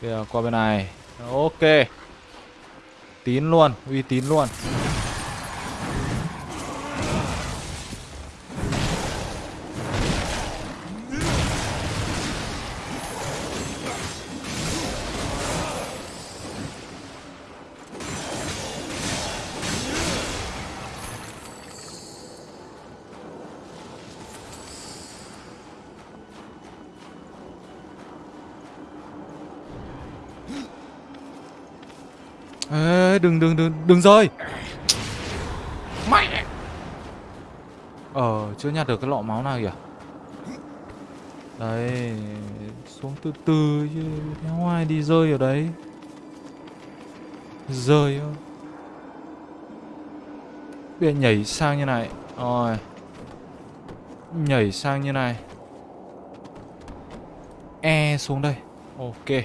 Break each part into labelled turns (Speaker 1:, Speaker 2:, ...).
Speaker 1: Kìa qua bên này. Ok. Tín luôn Uy tín luôn. Đừng đừng đừng đừng rơi. Mẹ ờ chưa nhặt được cái lọ máu nào kìa. Đấy xuống từ từ chứ theo ngoài đi rơi ở đấy. Rơi bây nhảy sang như này. Rồi. Nhảy sang như này. E xuống đây. Ok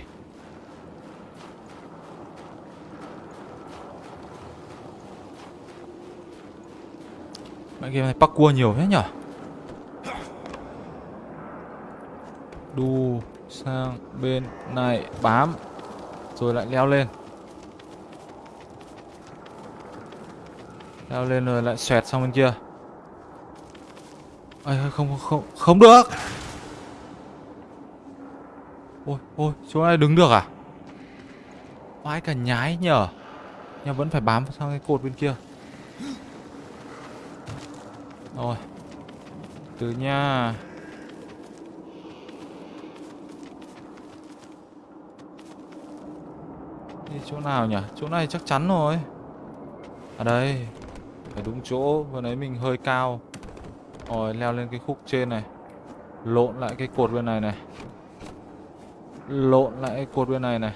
Speaker 1: Mẹ game này parkour nhiều thế nhở? Đu sang bên này bám Rồi lại leo lên. Leo lên rồi lại xoẹt sang bên kia. Ây, không không không được. Ôi ôi chỗ này đứng được à? Vãi cả nhái nhở. Nhưng vẫn phải bám sang cái cột bên kia. Rồi. Từ nha. Đi chỗ nào nhỉ? Chỗ này chắc chắn rồi. À đây, Phải đúng chỗ. Vừa nãy mình hơi cao. Rồi, leo lên cái khúc trên này. Lộn lại cái cột bên này này. Lộn lại cái cột bên này này.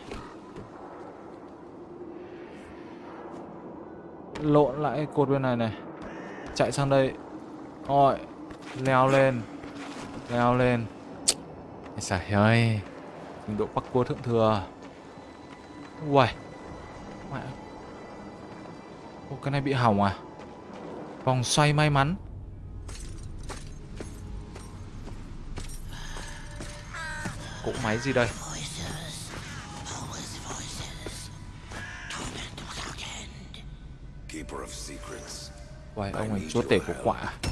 Speaker 1: Lộn lại cái cột bên này này. Chạy sang đây rồi Leo lên. Leo lên. Ây Trời ơi Trình độ parkour thượng thừa. Uầy. Mẹ. Ô cái này bị hỏng à? Vòng xoay may mắn. Cỗ máy gì đây. Uầy ông ấy chúa tể của quả à?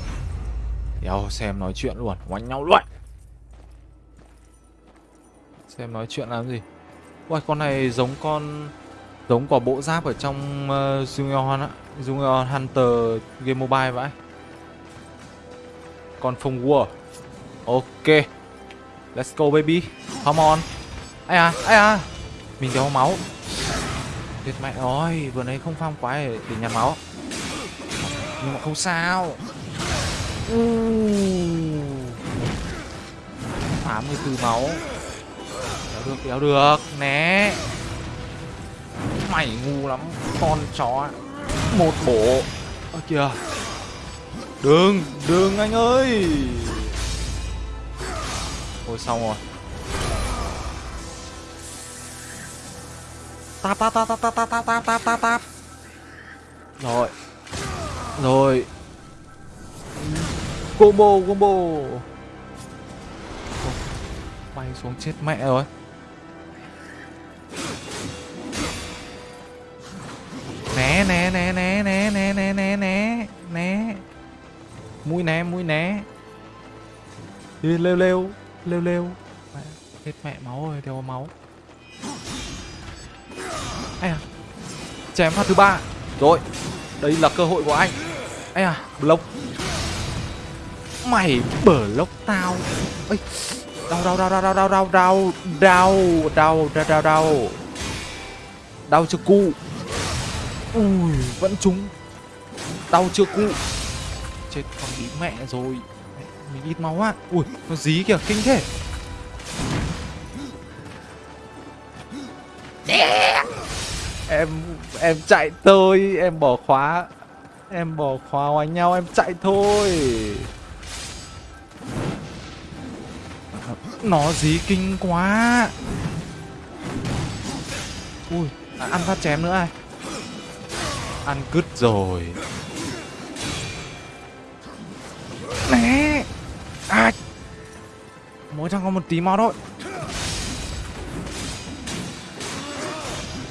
Speaker 1: Đéo xem nói chuyện luôn Oánh nhau luôn. Xem nói chuyện làm gì? Ui con này giống con Giống quả bộ giáp ở trong uh, Junior á. Junior Hunter game mobile vậy. Con phong war Ok. Let's go baby. Come on. Ai à ai à Mình đéo máu. Thiệt mẹ ơi Vừa nãy không farm quái để, để nhặt máu. Nhưng mà không sao. Phá 14 máu. Đéo được, đéo được. Né. Mày ngu lắm. Con chó. Một bộ. Ơ kìa. Đừng, đừng anh ơi. Ôi xong rồi. Tap tap tap tap tap tap tap tap tap. Rồi. Rồi. Combo combo. Bay xuống chết mẹ rồi. Né né né né né né né né né né. Mũi né mũi né. Đi lêu lêu Lêu lêu. Mẹ, Hết mẹ máu rồi đeo máu. Ây à Chém phát thứ ba. Rồi Đây là cơ hội của anh. Ây à Block Mày bờ lốc tao Ây Đau đau đau đau đau đau đau đau đau đau đau đau đau đau chưa cu ui vẫn trúng đau chưa cu chết con bí mẹ rồi mình ít máu á ui nó dí kìa kinh thế em em chạy thôi em bỏ khóa em bỏ khóa ngoài nhau em chạy thôi nó dí kinh quá. Ui à, ăn phát chém nữa ai? Ăn cứt rồi. Né à mỗi thằng có một tí máu thôi.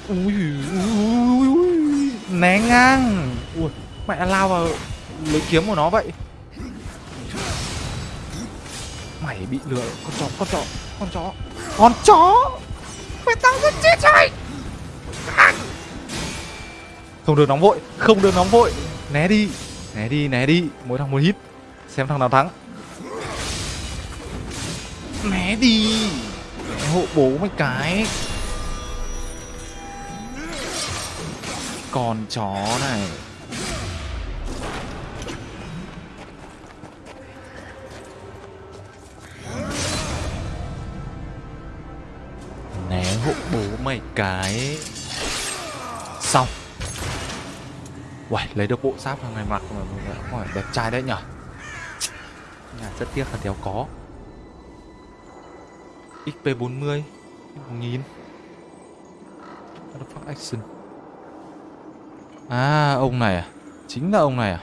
Speaker 1: Ui, ui, ui, né ngang. Ui mẹ lao vào lấy kiếm của nó vậy mày bị lừa. Con chó con chó con chó. Con chó! Mày tao rất chết rồi! Không được nóng vội, không được nóng vội. Né đi né đi né đi. Mỗi thằng một hit. Xem thằng nào thắng. Né đi. Né hộ bố mấy cái. Con chó này. Hai cái. Xong. Uầy, lấy được bộ giáp thằng này mặc mà đẹp trai đấy nhở? Nhà rất tiếc là đéo có. XP 40 1000 nghìn, action. À ông này à? Chính là ông này à?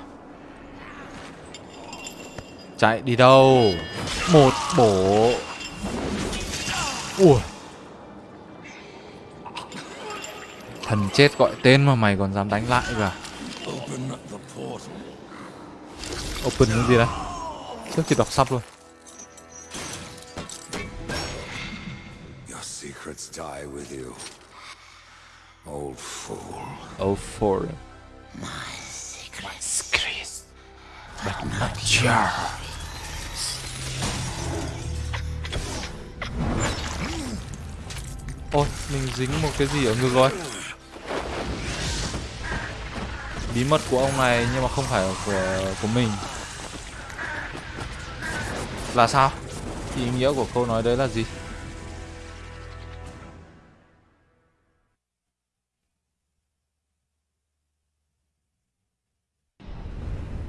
Speaker 1: Chạy đi đâu? Một bổ Ui. Thần chết gọi tên mà mày còn dám đánh lại cả à? Open cái gì đây Trước khi đọc sắp luôn
Speaker 2: Your secrets die with you. Old fool.
Speaker 1: Oh for
Speaker 3: My secrets.
Speaker 1: Chris But not yours Ôi, mình dính một cái gì ở ngực rồi Bí mật của ông này nhưng mà không phải của của mình Là sao? Ý nghĩa của câu nói đấy là gì?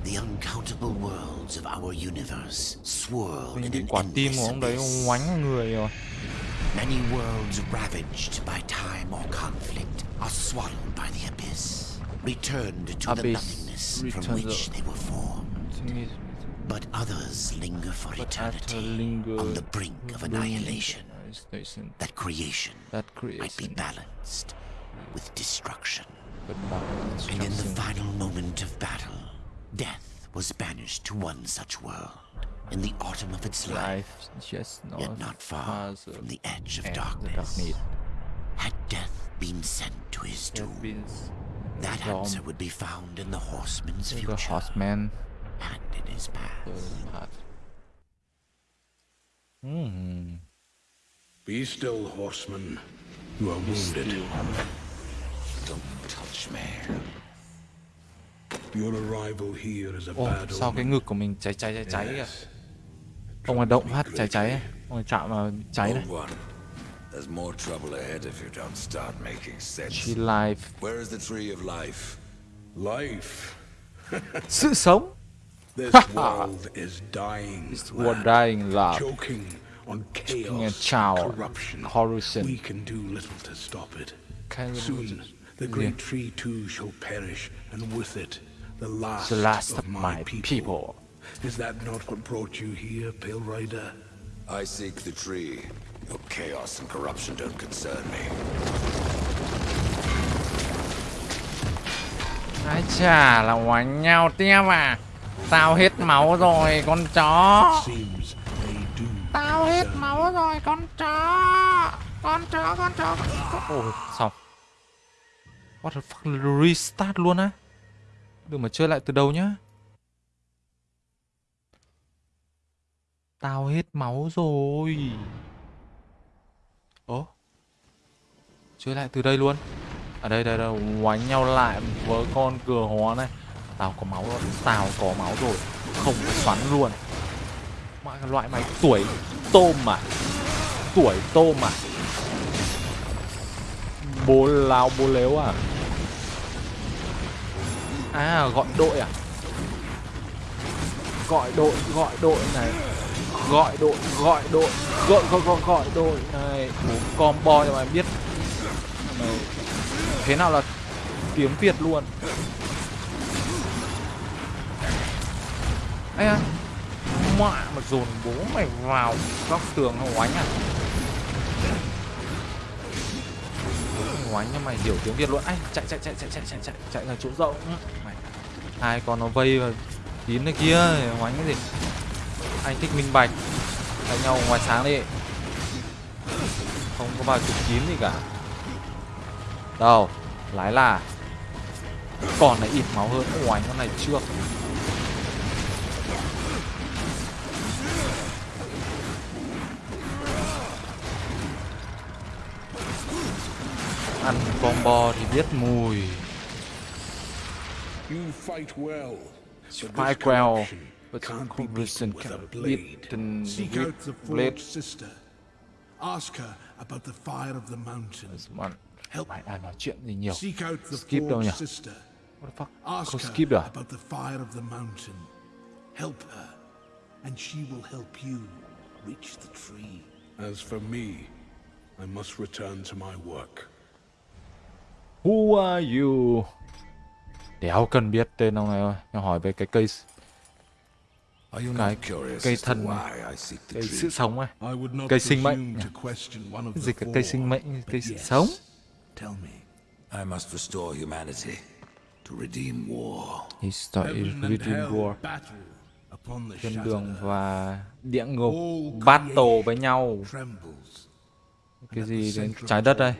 Speaker 3: The uncountable worlds of our universe swirl
Speaker 1: Mình bị quả tim của ông đấy ngoánh người rồi
Speaker 3: Many worlds ravaged by time or conflict are swallowed by the abyss, returned to the nothingness from which
Speaker 1: the-
Speaker 3: they were formed. But others linger for
Speaker 1: But
Speaker 3: eternity on the brink of annihilation. That creation
Speaker 1: That creation
Speaker 3: might be balanced with destruction. And in the final moment of battle, death was banished to one such world. In the autumn of its life,
Speaker 1: Life just not,
Speaker 3: yet not far from the edge of darkness. Had death been sent to his
Speaker 1: means
Speaker 3: that answer would be found in the horseman's
Speaker 1: the
Speaker 3: future
Speaker 1: horseman
Speaker 3: and in his past.
Speaker 1: heart. Hmm.
Speaker 4: Be still, horseman. You are wounded.
Speaker 2: Don't touch me.
Speaker 4: Your arrival here is a
Speaker 1: Ồ,
Speaker 4: bad
Speaker 1: sao cái ngực của mình cháy cháy cháy cháy kìa. Ông ấy động phát cháy cháy. Ông ấy chạm vào cháy này.
Speaker 2: Old one. There's more trouble ahead if you don't start making sense.
Speaker 1: She life.
Speaker 2: Where is the tree of life?
Speaker 4: Life.
Speaker 1: Sự sống.
Speaker 4: This world is dying.
Speaker 1: It's
Speaker 4: lad.
Speaker 1: what dying love.
Speaker 4: Choking on
Speaker 1: Choking on
Speaker 4: chaos, corruption.
Speaker 1: corruption.
Speaker 4: We can do little to stop it.
Speaker 1: Can we
Speaker 4: Soon, the great tree too shall perish, and with it, the last,
Speaker 1: The last
Speaker 4: of
Speaker 1: of my people.
Speaker 4: Is that not what brought you here, Pale Rider?
Speaker 2: I seek the tree. Your chaos and corruption don't concern me.
Speaker 1: Ai chà là oánh nhau tiếp à. Tao hết máu rồi con chó. Tao hết máu rồi con chó. Con chó con chó. Con chó. Ôi xong. What the fuck restart luôn á. Đừng mà chơi lại từ đầu nhá. Tao hết máu rồi. Ố. Chơi lại từ đây luôn. Ở đây đây đây oánh nhau lại với con cửa hóa này. Tao có máu rồi, tao có máu rồi. Không xoắn luôn. Mà loại mày tuổi tôm mà. Tuổi tôm mà. Bố lao bố léo à. À gọi đội à. Gọi đội, gọi đội này. Gọi đội, gọi đội, gọi gọi gọi, gọi đội này. Bố combo cho mày biết. này. thế nào là tiếng Việt luôn. Ây à Mẹ mà dồn bố mày vào góc tường không oánh à oánh nhưng mày hiểu tiếng việt luôn anh chạy chạy chạy chạy chạy chạy chạy chạy là chỗ rộng mày hai con nó vây vào tín này kia oánh cái gì anh thích minh bạch. Đánh nhau ngoài sáng đi. Không có vào trục kín gì cả. Đâu lái là. Còn này ít máu hơn. Oánh con này trước ăn combo thì biết mùi.
Speaker 4: You fight well. But can't be beaten with a blade. Seek out the
Speaker 1: blade.
Speaker 4: sister. Ask her about the fire of the mountain. Help.
Speaker 1: mày à nói chuyện gì nhiều
Speaker 4: Seek out the
Speaker 1: Skip đâu nhỉ? what the fuck
Speaker 4: Ask her
Speaker 1: skip à?
Speaker 4: about the fire of the mountain. Help her, and she will help you reach the tree. As for me, I must return to my work.
Speaker 1: who are you đéo cần biết tên ông này thôi nhưng hỏi về cái
Speaker 2: you
Speaker 1: cái cây
Speaker 2: thần
Speaker 1: cây sự sống
Speaker 4: này
Speaker 1: cây sinh mệnh dịch cả cây sinh mệnh cây sự sống
Speaker 2: I must restore humanity to redeem war.
Speaker 4: He started
Speaker 1: redeem war. Thiên đường và địa ngục battle với nhau. Cái gì đến trái đất đây?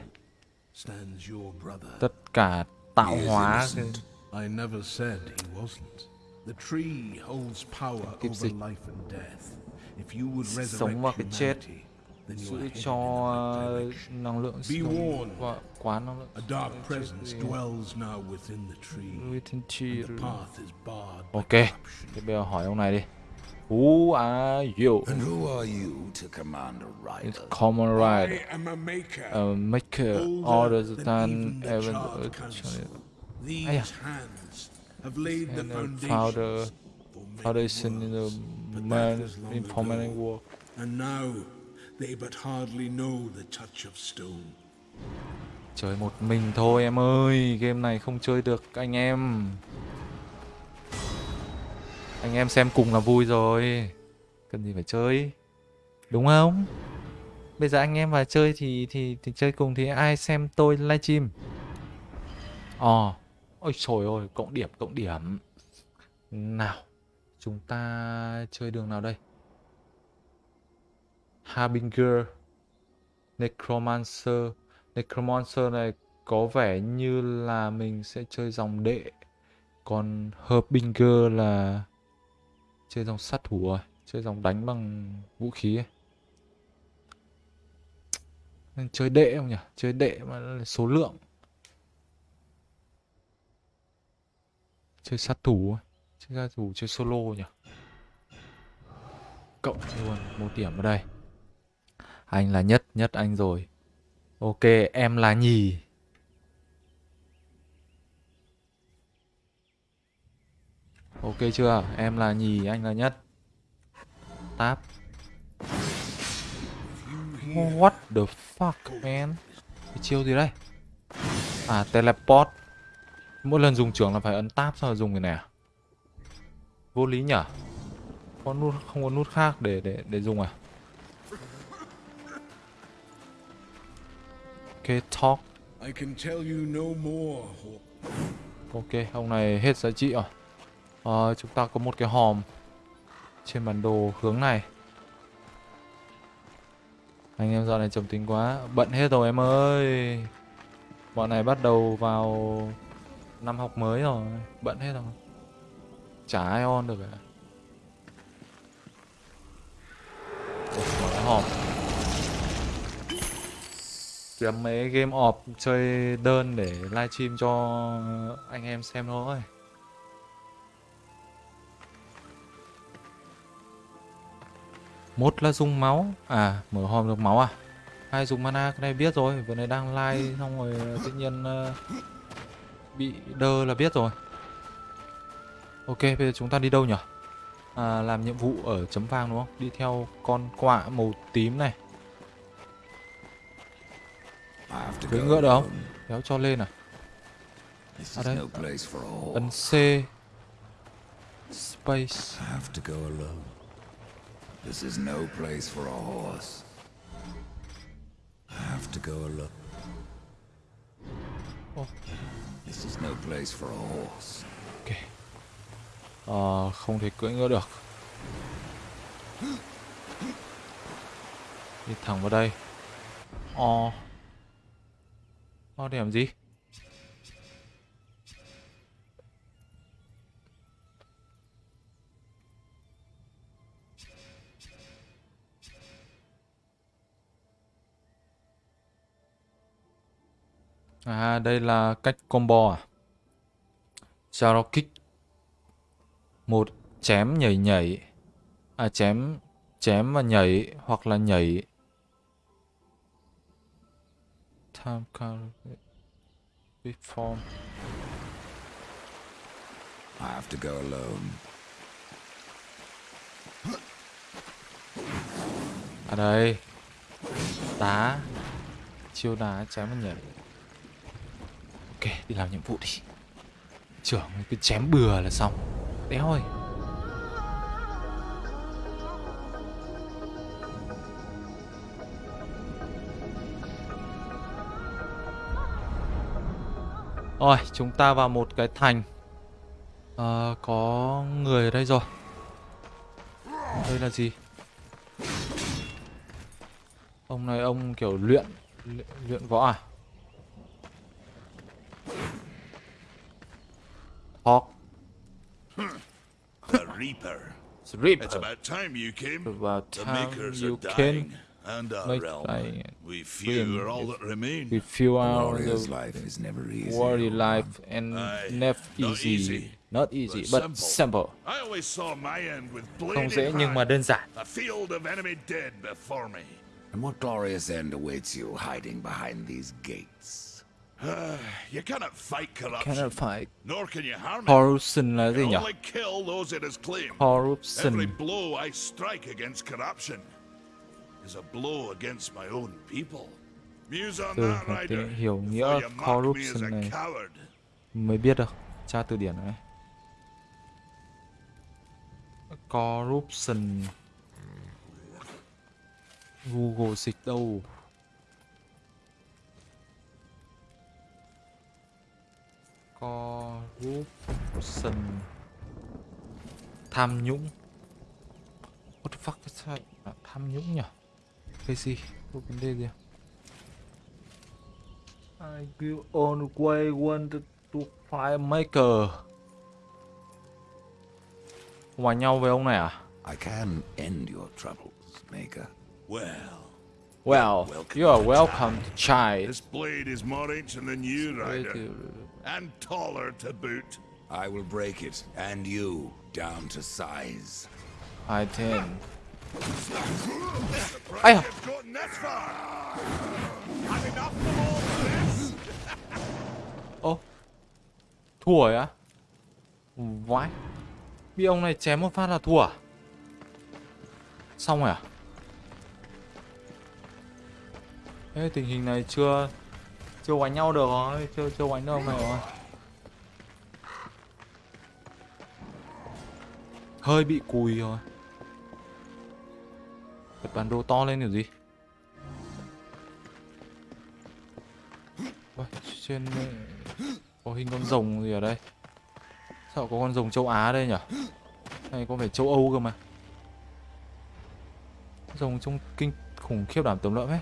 Speaker 1: Tất cả tạo hóa. Cái...
Speaker 4: I. The tree holds power over life and death. If you would resurrect
Speaker 1: Sống vào cái chết,
Speaker 4: humanity, then you
Speaker 1: giữ cho
Speaker 4: in the right direction.
Speaker 1: năng lượng
Speaker 4: Be
Speaker 1: sống
Speaker 4: warned.
Speaker 1: và quá năng lượng
Speaker 4: A dark presence dwells now within the tree.
Speaker 1: within tree.
Speaker 4: The path is barred by
Speaker 1: Ok,
Speaker 4: corruption.
Speaker 1: thế bây giờ hỏi ông này đi. Who are you?
Speaker 2: And who are you to command a
Speaker 1: It's
Speaker 2: rider?
Speaker 1: common
Speaker 4: I
Speaker 1: right.
Speaker 4: am a maker.
Speaker 1: A maker
Speaker 4: older
Speaker 1: orders
Speaker 4: than even the council. These hands
Speaker 1: and the
Speaker 4: foundations
Speaker 1: founder foundation in the man in permanent war.
Speaker 4: And now they but hardly know the touch of stone.
Speaker 1: Chơi một mình thôi em ơi, game này không chơi được anh em. Anh em xem cùng là vui rồi. Cần gì phải chơi. Đúng không? Bây giờ anh em vào chơi thì thì thì chơi cùng thì ai xem tôi livestream. Ờ. Ôi trời ơi, cộng điểm cộng điểm. Nào, chúng ta chơi đường nào đây? Harbinger, Necromancer. Necromancer này có vẻ như là mình sẽ chơi dòng đệ. Còn Harbinger là chơi dòng sát thủ rồi, chơi dòng đánh bằng vũ khí ấy. Nên chơi đệ không nhỉ? Chơi đệ mà số lượng. Chơi sát thủ. Chơi sát thủ chơi solo nhỉ? Cộng luôn một điểm ở đây. Anh là nhất, nhất anh rồi. Ok, em là nhì. Ok chưa? Em là nhì, anh là nhất. Táp. What the fuck, man? Cái chiêu gì đây? À, teleport. Mỗi lần dùng trưởng là phải ấn tab mà dùng cái này à? Vô lý nhở? Có nút không có nút khác để để để dùng à? Ok, talk.
Speaker 4: I can tell you no more.
Speaker 1: Ok, ông này hết giá trị rồi. Ờ, chúng ta có một cái hòm trên bản đồ hướng này. Anh em dạo này trầm tính quá, bận hết rồi em ơi. Bọn này bắt đầu vào năm học mới rồi, bận hết rồi. Chả ai on được cả. Ủa, mở cái hòm. Kiếm mấy game off chơi đơn để livestream cho anh em xem thôi. Một là dùng máu À mở hòm được máu à Hai dùng mana cái này biết rồi Vừa này đang live xong rồi tự nhiên uh, Bị đơ là biết rồi Ok bây giờ chúng ta đi đâu nhỉ à, Làm nhiệm vụ ở chấm vàng đúng không Đi theo con quạ màu tím này Cưỡi ngựa được không. Kéo cho lên à À đây. Ấn C Space
Speaker 2: I have to go alone. This is no place for a horse. I have to go alone. This is no place for a horse.
Speaker 1: Ok. Ờ, không thể cưỡi ngựa được. Đi thẳng vào đây. Ờ. Ờ, để làm gì? À, đây là cách combo à? Zaro kick. Một chém nhảy nhảy. À chém chém và nhảy hoặc là nhảy. Time card reform.
Speaker 2: I have to go alone.
Speaker 1: À đây. Đá. Chiêu đá chém và nhảy. Ok, đi làm nhiệm vụ đi. Trưởng cứ chém bừa là xong. Đéo ơi. Rồi, chúng ta vào một cái thành. à, có người ở đây rồi. Đây là gì? Ông này ông kiểu luyện luyện, luyện võ à? Hawk
Speaker 5: A Reaper.
Speaker 1: Rip
Speaker 5: It's about time you came.
Speaker 1: About
Speaker 5: the makers
Speaker 1: you
Speaker 5: are
Speaker 1: came.
Speaker 5: dying, and our
Speaker 1: Make
Speaker 5: realm.
Speaker 1: dying.
Speaker 5: We few are all that remain.
Speaker 1: We feel
Speaker 2: A
Speaker 1: our
Speaker 2: warrior's
Speaker 1: the
Speaker 2: life is never easy.
Speaker 1: warrior life and
Speaker 5: Aye,
Speaker 1: never
Speaker 5: not
Speaker 1: easy.
Speaker 5: easy,
Speaker 1: Not easy,
Speaker 5: but
Speaker 1: but
Speaker 5: simple.
Speaker 1: simple.
Speaker 5: I always saw my end with
Speaker 1: Không dễ nhưng mà đơn giản.
Speaker 5: a field of enemy dead before me.
Speaker 2: And what glorious end awaits you hiding behind these gates?
Speaker 5: You cannot fight corruption,
Speaker 1: Cannot fight.
Speaker 5: nor can you harm.
Speaker 1: Corruption là gì nhỉ?
Speaker 5: only kill those it has claimed. Every
Speaker 1: Corruption.
Speaker 5: blow I strike against corruption is a blow against my own people. Muse on that,
Speaker 1: tìm hiểu nghĩa corruption này.
Speaker 5: coward.
Speaker 1: Mới biết được. Tra từ điển này. Corruption. Google dịch đâu? Corruption. Tham nhũng. What the fuck is that? Tham nhũng nhỉ? Cái gì? Có vấn đề gì? I will always want to find maker. Hòa nhau với ông này à?
Speaker 2: I can end your troubles, Maker.
Speaker 5: Well,
Speaker 1: Well, you are welcome to child.
Speaker 5: this blade is more ancient than you, Ryder, and taller to boot.
Speaker 2: I will break it, and you, down to size.
Speaker 1: I Ây da.
Speaker 5: you've gotten this far. Had enough of all this.
Speaker 1: Ô, thua á? Vãi. Bị ông này chém một phát là thua à? Xong rồi à? Ê, tình hình này chưa chưa đánh nhau được rồi, chưa chưa đánh được mày rồi. Hơi bị cùi rồi. Bật bản đồ to lên kiểu gì? Ôi, trên có hình con rồng gì ở đây? Sao có con rồng châu Á đây nhỉ? Này có phải châu Âu cơ mà. Rồng trông kinh khủng khiếp đảm tấm lợm ấy.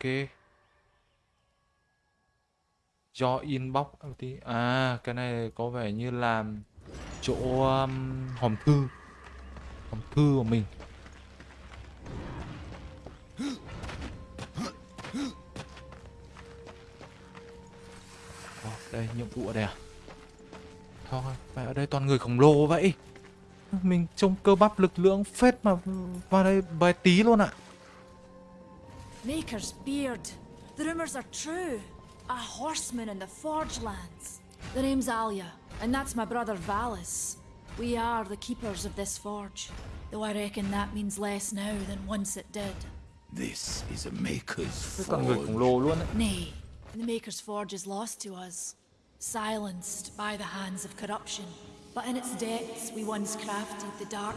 Speaker 1: Ok. Do inbox một tí. À, cái này có vẻ như làm chỗ um, hòm thư. Hòm thư của mình. oh, đây nhiệm vụ ở đây à? Thôi, phải ở đây toàn người khổng lồ vậy. Mình trông cơ bắp lực lượng phết mà vào đây bài tí luôn ạ.
Speaker 6: Maker's beard. The rumors are true. A horseman in the Forge lands. The name's Alia, and that's my brother Valis. We are the keepers of this forge, though I reckon that means less now than once it did.
Speaker 2: This is a Maker's
Speaker 1: Thế toàn người
Speaker 2: forge.
Speaker 1: khổng lồ luôn ấy.
Speaker 6: Nay, the Maker's forge is lost to us, silenced by the hands of corruption. But in its depths, we once crafted the dark